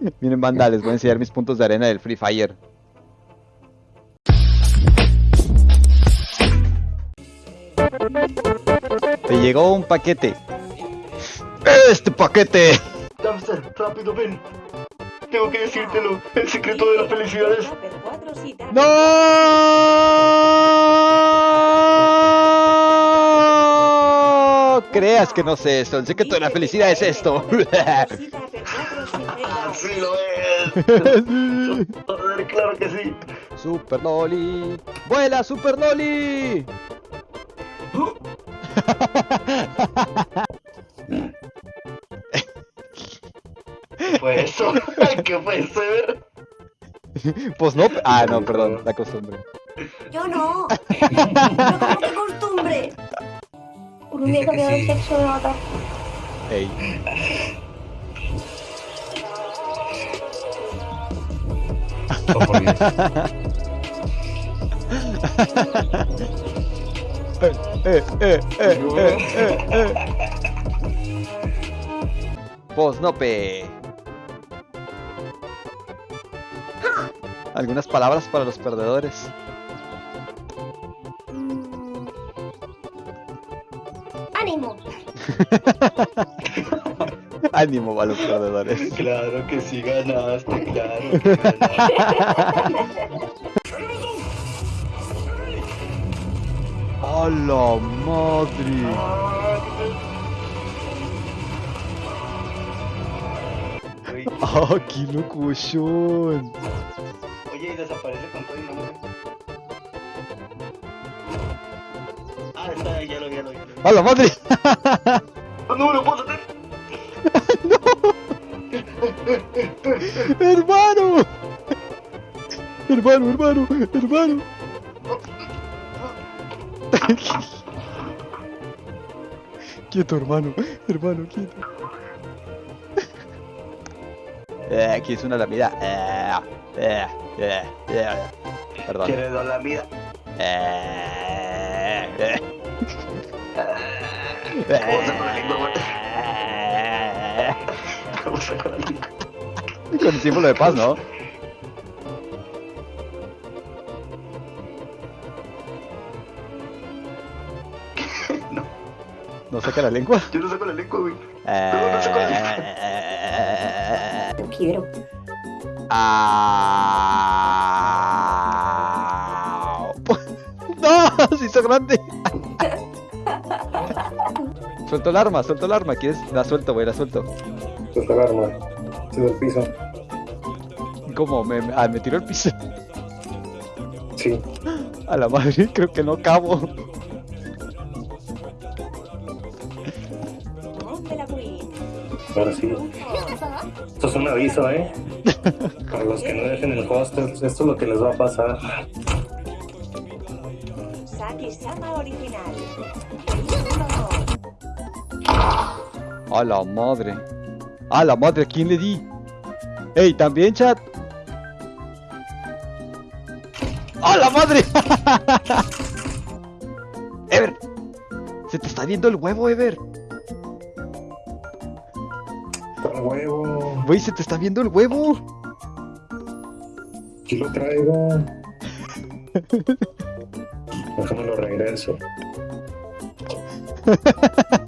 Miren, banda, les voy a enseñar mis puntos de arena del Free Fire. Te llegó un paquete. ¡Este paquete! Damster, rápido, ven. Tengo que decírtelo. El secreto de la felicidad es... ¡No! Creas que no sé esto. El secreto de la felicidad es esto. ¡Sí lo es! Joder, claro que sí. Super Loli. ¡Vuela, Super Loli! ¿Qué fue eso? ¿Qué fue eso? Pues no. Ah, no, perdón, la costumbre. Yo no. Pero como que costumbre. Por un día cambiado el sí. sexo me mata. Ey. Oh, por Dios. Eh, eh, eh. Posnope. Algunas palabras para los perdedores. Ánimo. Ánimo a los perdedores. Claro que sí ganaste, claro que ganaste. ¡A la madre! ¡Ah, qué locución! Oye, y desaparece con todo el nombre. Ah, está, ya lo vi, ya lo vi. ¡A la madre! ¡Ah, no me lo puedo hacer! ¡Hermano! ¡Hermano, hermano, hermano! quieto, hermano, hermano, quieto. Eh, aquí es una lamida. Eh, eh, eh, eh. Perdón. ¿Quieres dar la vida? Eh, eh. ¿Cómo se con la lengua, güey? ¿Cómo se con la lengua? Con el símbolo de paz, ¿no? No, ¿No saca la lengua? yo no saco la lengua, güey. Eh, Lo quiero. Au. ¡No! ¡Se hizo grande! Suelto el arma, suelto el arma. ¿Quieres? La suelto, güey, la suelto. Suelta el arma. Sube al piso. ¿Cómo? ¿Me, me, ah, ¿me tiró el piso? Sí. A la madre, creo que no cabo. Ahora sí. Esto es un aviso, ¿eh? Para los que no dejen el hostel, esto es lo que les va a pasar. Saki-sama original. A la madre. A la madre, ¿a quién le di? ¡Ey, también, chat! ¡A la madre! Ever, se te está viendo el huevo, Ever. Huevo. Güey, se te está viendo el huevo. Aquí lo traigo. Déjame lo regreso.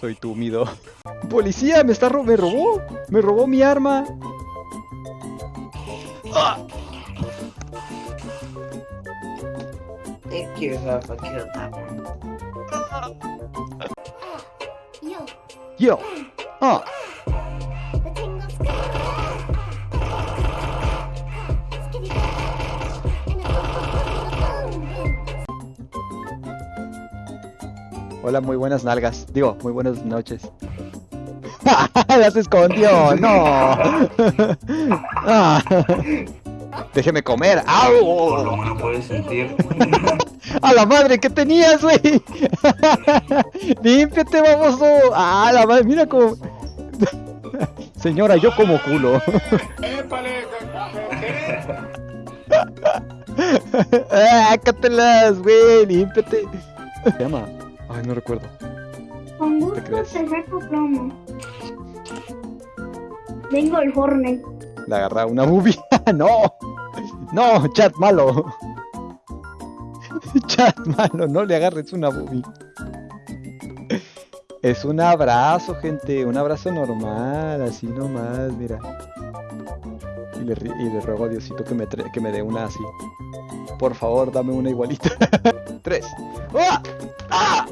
Soy túmido. ¡Policía! ¡Me está ro me robó! ¡Me robó mi arma! ¡Ah! Thank you, have a good time. Yo, ¡Yo! ¡Ah! Hola, muy buenas nalgas. Digo, muy buenas noches. ¡Ya se escondió! ¡No! Ah. Déjeme comer. ¡Au! ¿Cómo lo puedes sentir? ¡A la madre! ¿Qué tenías, güey? ¡Límpiate, baboso! ¡Ah, la madre! Mira cómo... Señora, yo como culo. ¡Ah, cátelas, güey! ¡Límpiate! ¿Se llama? Ay, no recuerdo. Con ¿Te gusto te saco. Vengo el Hornet. Le agarra una boobie. ¡No! ¡No! ¡Chat malo! ¡Chat malo! No le agarres una boobie. Es un abrazo, gente. Un abrazo normal. Así nomás, mira. Y le, y le ruego a Diosito que me, que me dé una así. Por favor, dame una igualita. Tres. ¡Ah! ¡Ah!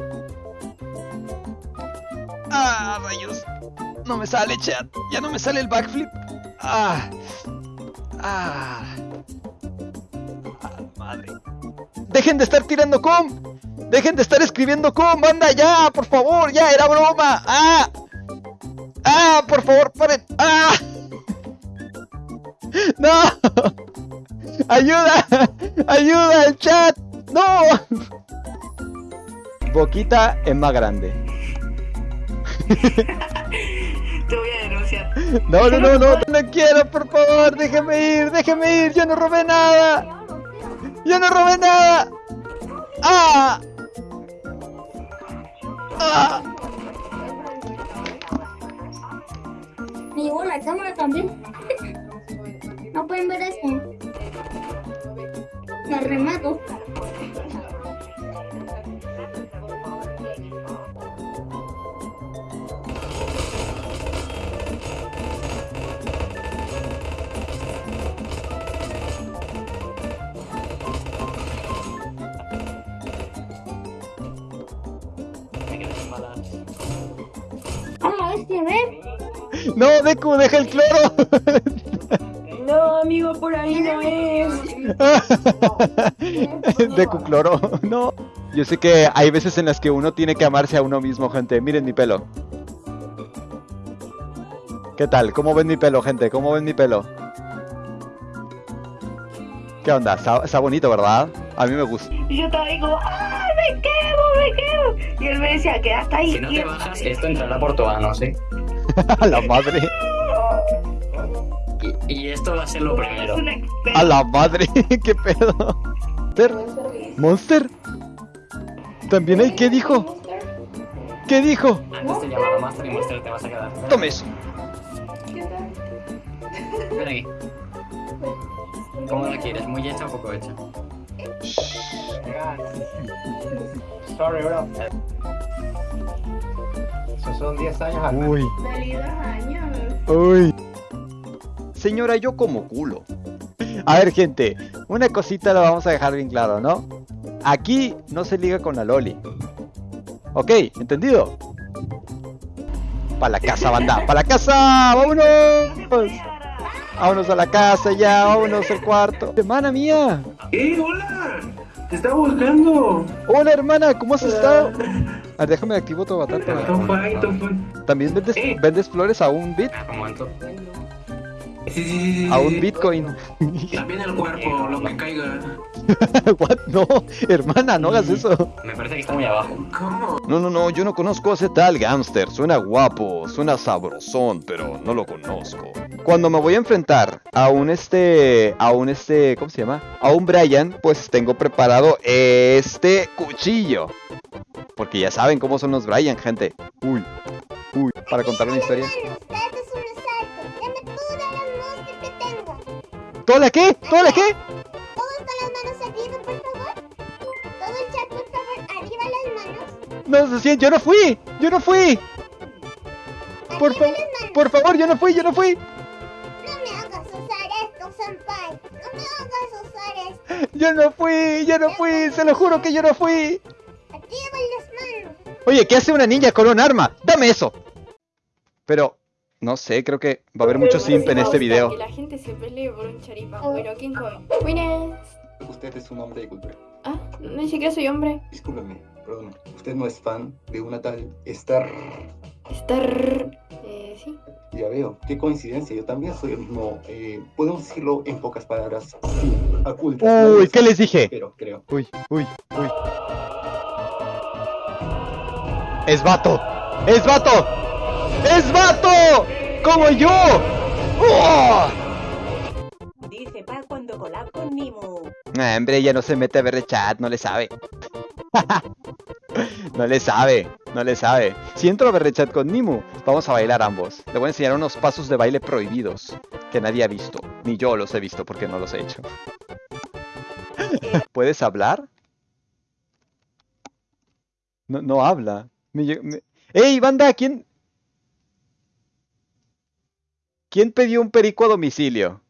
¡Ah, rayos! No me sale, chat. Ya no me sale el backflip. ¡Ah! ¡Ah! ¡Ah, madre! ¡Dejen de estar tirando com! ¡Dejen de estar escribiendo com! ¡Banda, ya! ¡Por favor! ¡Ya! ¡Era broma! ¡Ah! ¡Ah! ¡Por favor, paren! ¡Ah! ¡No! ¡Ayuda! ¡Ayuda al chat! ¡No! Boquita es más grande. Te voy a denunciar. No, no, no, no, no quiero, por favor, déjeme ir, déjeme ir, yo no robé nada, yo no robé nada. ¡Ah! ¡Ah! Me llegó la cámara también. No pueden ver esto. Me remato. No, Deku, deja el cloro. No, amigo, por ahí no es. Deku cloro, no. Yo sé que hay veces en las que uno tiene que amarse a uno mismo, gente. Miren mi pelo. ¿Qué tal? ¿Cómo ven mi pelo, gente? ¿Cómo ven mi pelo? ¿Qué onda? Está, está bonito, ¿verdad? A mí me gusta. Y yo estaba ahí como, ¡ay, me quemo, me quemo! Y él me decía, quédate ahí. Si no te bajas, esto entrará por tu ano, ¿sí? A la madre. Y, y esto va a ser lo primero. A la madre. ¿Qué pedo? ¿Monster? ¿Monster? ¿También hay? ¿Qué dijo? ¿Qué dijo? Antes te llamaba Master y Master te vas a quedar. Tome eso. Ven aquí. ¿Cómo la quieres? ¿Muy hecha o poco hecha? Sorry, bro. Esos son 10 años al Uy. Feliz años. Uy. Señora, yo como culo. A ver, gente, una cosita la vamos a dejar bien claro, ¿no? Aquí no se liga con la Loli. Ok, ¿entendido? Para la casa, banda, para la casa, vámonos. Vámonos a la casa ya, vámonos al cuarto. Hermana mía. ¡Eh, hola! ¡Te estaba buscando! Hola, hermana, ¿cómo has estado? A ver, déjame activo tu avatar para... Tom fine, Tom fine. ¿También vendes, Eh. vendes flores a un bit? Un momento. Sí, sí, sí, sí, A un bitcoin. También el cuerpo, lo que caiga. What? No, hermana, no hagas eso. Me parece que está muy abajo. ¿Cómo? No, no, no, yo no conozco a ese tal gángster. Suena guapo, suena sabrosón, pero no lo conozco. Cuando me voy a enfrentar a un este, a un este, ¿cómo se llama? A un Brian, pues tengo preparado este cuchillo. Porque ya saben cómo son los Brian, gente. Uy, uy, para contar una historia. ¿Toda la qué? ¿Toda la qué? Todos con las manos arriba, por favor. Todo el chat, por favor, arriba las manos. No, se siente, yo no fui, yo no fui. Por, fa- por favor, yo no fui, yo no fui. No me hagas usar esto, senpai. No me hagas usar esto. Yo no fui, yo no fui, se lo juro que yo no fui. Oye, ¿qué hace una niña con un arma? ¡Dame eso! Pero, no sé, creo que va a haber mucho simp en este video. Que la gente se pelee por un charipa. Bueno, ¿quién come? Buenas. Usted es un hombre de cultura. Ah, no ni siquiera soy hombre. Discúlpeme, perdón. Usted no es fan de una tal Star. Estar. Eh, sí. Ya veo, qué coincidencia. Yo también soy el mismo. Eh, Podemos decirlo en pocas palabras. Sí, ocultas. Uy, ¿qué les dije? Pero creo. Uy, uy, uy. ¡Es vato! ¡Es vato! ¡Es vato! ¡Como yo! ¡Oh! Dice Pa cuando chocolate con Nimu. Ah, hombre, ella no se mete a ver el chat, no le sabe. no le sabe, no le sabe. Si entro a ver el chat con Nimu, vamos a bailar ambos. Le voy a enseñar unos pasos de baile prohibidos que nadie ha visto. Ni yo los he visto porque no los he hecho. ¿Puedes hablar? No, no habla. Me me- ¡Ey, banda! ¿Quién? ¿Quién pidió un perico a domicilio?